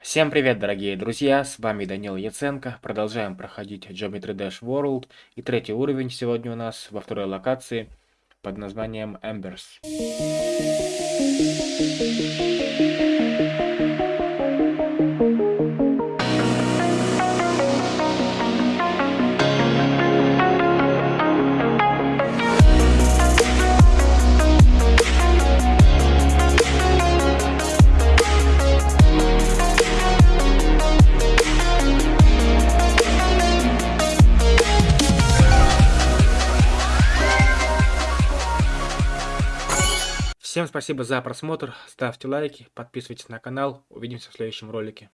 Всем привет, дорогие друзья, с вами Данил Яценко. Продолжаем проходить Geometry Dash World. И третий уровень сегодня у нас во второй локации под названием Embers. Всем спасибо за просмотр, ставьте лайки, подписывайтесь на канал, увидимся в следующем ролике.